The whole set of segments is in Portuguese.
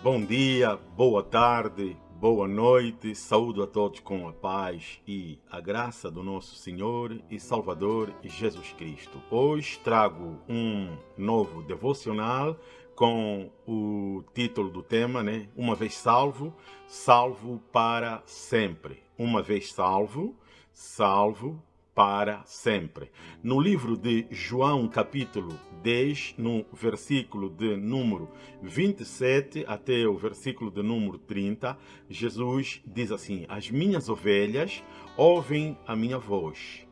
Bom dia, boa tarde, boa noite, saúdo a todos com a paz e a graça do nosso Senhor e Salvador Jesus Cristo. Hoje trago um novo devocional com o título do tema, né? Uma vez salvo, salvo para sempre. Uma vez salvo, salvo para sempre. No livro de João, capítulo 10, no versículo de número 27 até o versículo de número 30, Jesus diz assim: As minhas ovelhas ouvem a minha voz.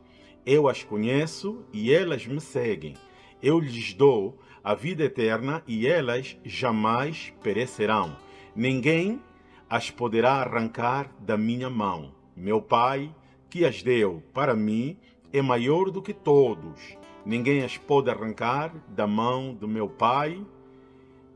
Eu as conheço e elas me seguem. Eu lhes dou a vida eterna e elas jamais perecerão. Ninguém as poderá arrancar da minha mão. Meu Pai que as deu para mim é maior do que todos. Ninguém as pode arrancar da mão do meu Pai.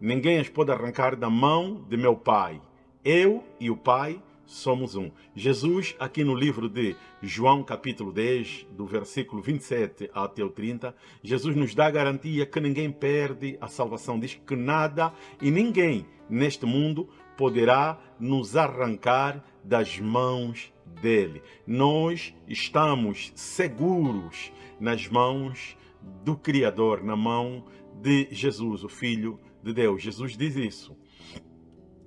Ninguém as pode arrancar da mão de meu Pai. Eu e o Pai somos um. Jesus, aqui no livro de João, capítulo 10, do versículo 27 até o 30, Jesus nos dá a garantia que ninguém perde a salvação. Diz que nada e ninguém neste mundo poderá nos arrancar das mãos dele. Nós estamos seguros nas mãos do Criador, na mão de Jesus, o Filho de Deus. Jesus diz isso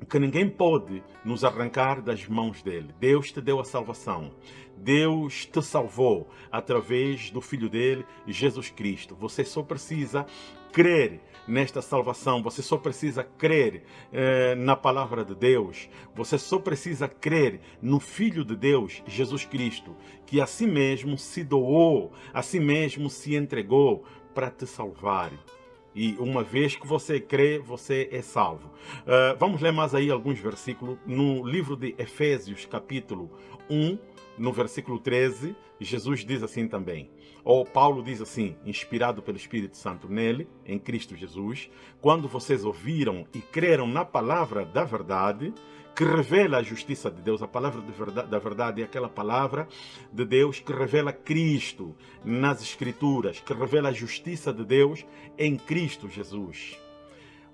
que ninguém pode nos arrancar das mãos dele. Deus te deu a salvação. Deus te salvou através do Filho dele, Jesus Cristo. Você só precisa crer nesta salvação, você só precisa crer eh, na palavra de Deus, você só precisa crer no Filho de Deus, Jesus Cristo, que a si mesmo se doou, a si mesmo se entregou para te salvar. E uma vez que você crê, você é salvo. Uh, vamos ler mais aí alguns versículos. No livro de Efésios, capítulo 1, no versículo 13, Jesus diz assim também. Ou Paulo diz assim, inspirado pelo Espírito Santo nele, em Cristo Jesus, quando vocês ouviram e creram na palavra da verdade, que revela a justiça de Deus. A palavra de verdade, da verdade é aquela palavra de Deus que revela Cristo nas Escrituras, que revela a justiça de Deus em Cristo Jesus.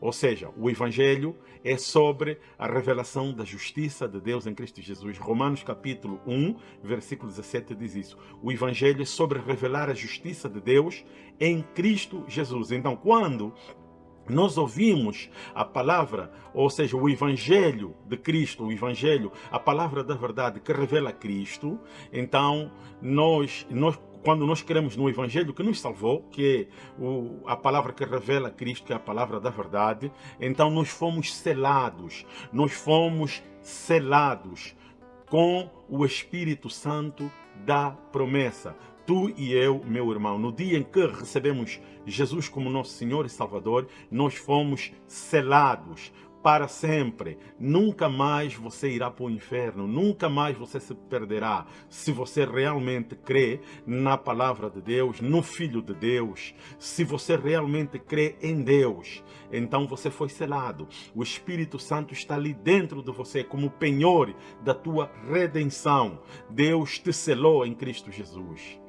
Ou seja, o Evangelho é sobre a revelação da justiça de Deus em Cristo Jesus. Romanos capítulo 1, versículo 17 diz isso. O Evangelho é sobre revelar a justiça de Deus em Cristo Jesus. Então, quando nós ouvimos a palavra, ou seja, o Evangelho de Cristo, o Evangelho, a palavra da verdade que revela Cristo, então nós, nós quando nós queremos no Evangelho que nos salvou, que é o, a palavra que revela Cristo, que é a palavra da verdade, então nós fomos selados, nós fomos selados com o Espírito Santo da promessa tu e eu, meu irmão, no dia em que recebemos Jesus como nosso Senhor e Salvador, nós fomos selados para sempre. Nunca mais você irá para o inferno, nunca mais você se perderá. Se você realmente crê na palavra de Deus, no Filho de Deus, se você realmente crê em Deus, então você foi selado. O Espírito Santo está ali dentro de você como penhor da tua redenção. Deus te selou em Cristo Jesus.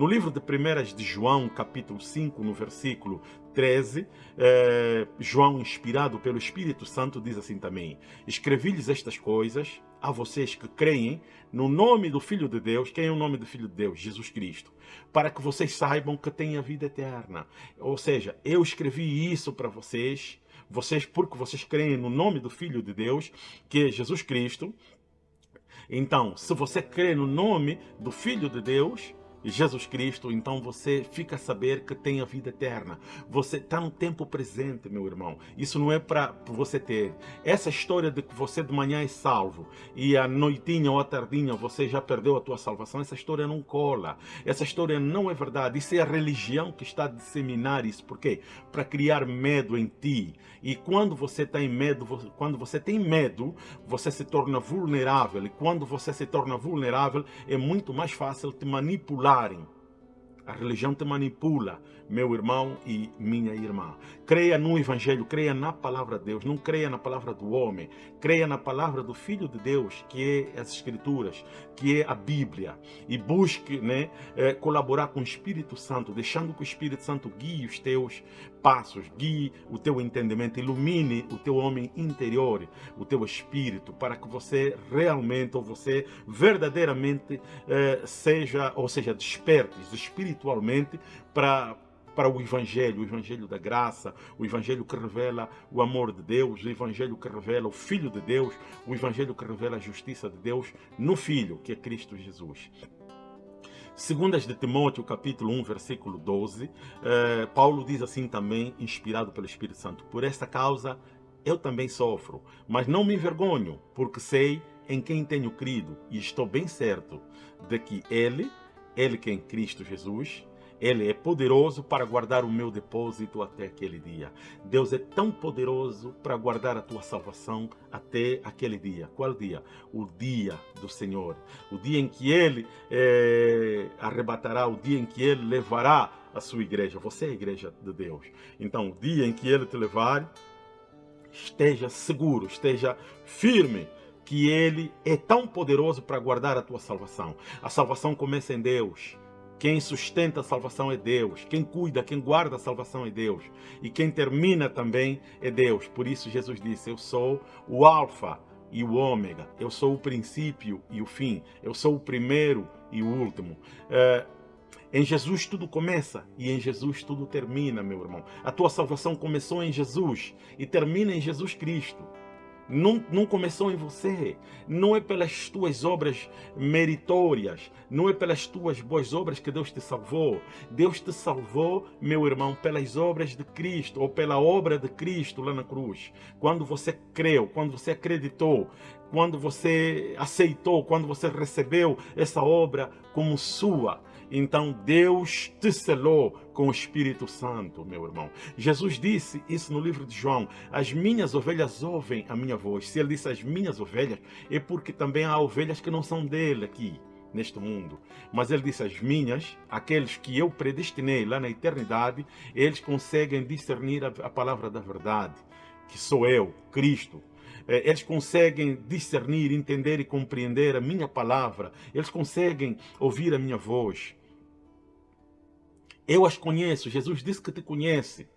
No livro de 1 de João, capítulo 5, no versículo 13, eh, João, inspirado pelo Espírito Santo, diz assim também: Escrevi-lhes estas coisas a vocês que creem no nome do Filho de Deus. Quem é o nome do Filho de Deus? Jesus Cristo. Para que vocês saibam que têm a vida eterna. Ou seja, eu escrevi isso para vocês, vocês porque vocês creem no nome do Filho de Deus, que é Jesus Cristo. Então, se você crê no nome do Filho de Deus, Jesus Cristo, então você fica a saber que tem a vida eterna. Você está no tempo presente, meu irmão. Isso não é para você ter. Essa história de que você de manhã é salvo e à noitinha ou à tardinha você já perdeu a tua salvação, essa história não cola. Essa história não é verdade. Isso é a religião que está a disseminar isso. Por quê? Para criar medo em ti. E quando você tem medo, quando você tem medo, você se torna vulnerável. E quando você se torna vulnerável, é muito mais fácil te manipular manipularem A religião te manipula, meu irmão e minha irmã. Creia no Evangelho, creia na palavra de Deus, não creia na palavra do homem. Creia na palavra do Filho de Deus, que é as Escrituras, que é a Bíblia. E busque né, é, colaborar com o Espírito Santo, deixando que o Espírito Santo guie os teus passos, guie o teu entendimento, ilumine o teu homem interior, o teu espírito, para que você realmente, ou você verdadeiramente eh, seja, ou seja, despertes espiritualmente para para o Evangelho, o Evangelho da graça, o Evangelho que revela o amor de Deus, o Evangelho que revela o Filho de Deus, o Evangelho que revela a justiça de Deus no Filho, que é Cristo Jesus. Segundas de Timóteo, capítulo 1, versículo 12, eh, Paulo diz assim também, inspirado pelo Espírito Santo, Por esta causa eu também sofro, mas não me envergonho, porque sei em quem tenho crido e estou bem certo de que Ele, Ele que é em Cristo Jesus, ele é poderoso para guardar o meu depósito até aquele dia. Deus é tão poderoso para guardar a tua salvação até aquele dia. Qual dia? O dia do Senhor. O dia em que Ele é, arrebatará, o dia em que Ele levará a sua igreja. Você é a igreja de Deus. Então, o dia em que Ele te levar, esteja seguro, esteja firme que Ele é tão poderoso para guardar a tua salvação. A salvação começa em Deus. Quem sustenta a salvação é Deus. Quem cuida, quem guarda a salvação é Deus. E quem termina também é Deus. Por isso Jesus disse, eu sou o alfa e o ômega. Eu sou o princípio e o fim. Eu sou o primeiro e o último. É, em Jesus tudo começa e em Jesus tudo termina, meu irmão. A tua salvação começou em Jesus e termina em Jesus Cristo não, não começou em você, não é pelas tuas obras meritórias, não é pelas tuas boas obras que Deus te salvou. Deus te salvou, meu irmão, pelas obras de Cristo, ou pela obra de Cristo lá na cruz. Quando você creu, quando você acreditou, quando você aceitou, quando você recebeu essa obra como sua. Então Deus te selou com o Espírito Santo, meu irmão. Jesus disse isso no livro de João, as minhas ovelhas ouvem a minha voz. Se ele disse as minhas ovelhas, é porque também há ovelhas que não são dele aqui neste mundo. Mas ele disse, as minhas, aqueles que eu predestinei lá na eternidade, eles conseguem discernir a, palavra da verdade, que sou eu, Cristo, é, eles conseguem discernir, entender e compreender a minha palavra, eles conseguem ouvir a minha voz. Eu as conheço, Jesus disse que te conhece.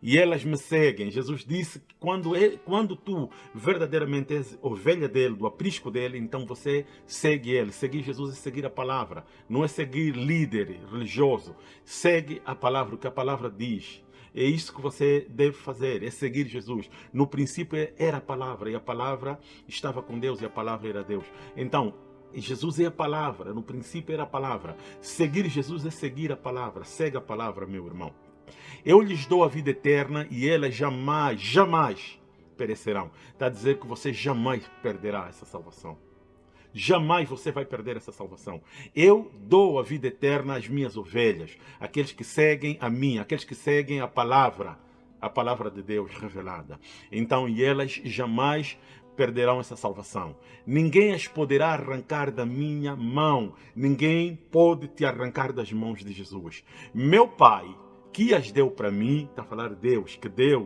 E elas me seguem. Jesus disse que quando, ele, quando tu verdadeiramente és ovelha dele, do aprisco dele, então você segue ele. Seguir Jesus é seguir a palavra. Não é seguir líder religioso. Segue a palavra, o que a palavra diz. É isso que você deve fazer, é seguir Jesus. No princípio era a palavra, e a palavra estava com Deus, e a palavra era Deus. Então, Jesus é a palavra, no princípio era a palavra. Seguir Jesus é seguir a palavra. Segue a palavra, meu irmão. Eu lhes dou a vida eterna e elas jamais, jamais perecerão. Está a dizer que você jamais perderá essa salvação. Jamais você vai perder essa salvação. Eu dou a vida eterna às minhas ovelhas, aqueles que seguem a mim, aqueles que seguem a palavra, a palavra de Deus revelada. Então, e elas jamais perderão essa salvação. Ninguém as poderá arrancar da minha mão. Ninguém pode te arrancar das mãos de Jesus. Meu Pai, que as deu para mim, está a falar Deus, que deu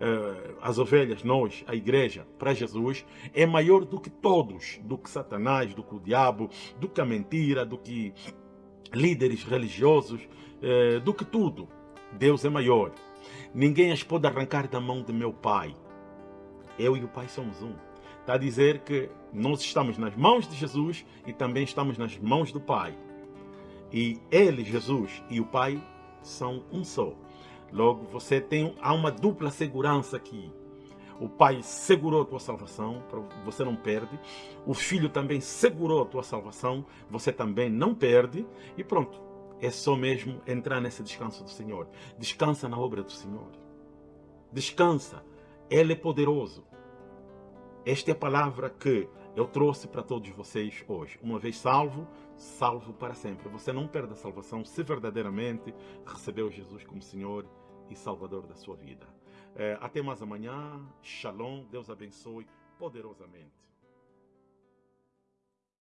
uh, as ovelhas, nós, a igreja, para Jesus, é maior do que todos, do que Satanás, do que o diabo, do que a mentira, do que líderes religiosos, uh, do que tudo. Deus é maior. Ninguém as pode arrancar da mão de meu Pai. Eu e o Pai somos um. Está a dizer que nós estamos nas mãos de Jesus e também estamos nas mãos do Pai. E Ele, Jesus, e o Pai são um só. Logo, você tem há uma dupla segurança aqui. O Pai segurou a tua salvação, você não perde. O Filho também segurou a tua salvação, você também não perde. E pronto, é só mesmo entrar nesse descanso do Senhor. Descansa na obra do Senhor. Descansa. Ele é poderoso. Esta é a palavra que eu trouxe para todos vocês hoje. Uma vez salvo, salvo para sempre. Você não perde a salvação se verdadeiramente recebeu Jesus como Senhor e Salvador da sua vida. É, até mais amanhã. Shalom. Deus abençoe poderosamente.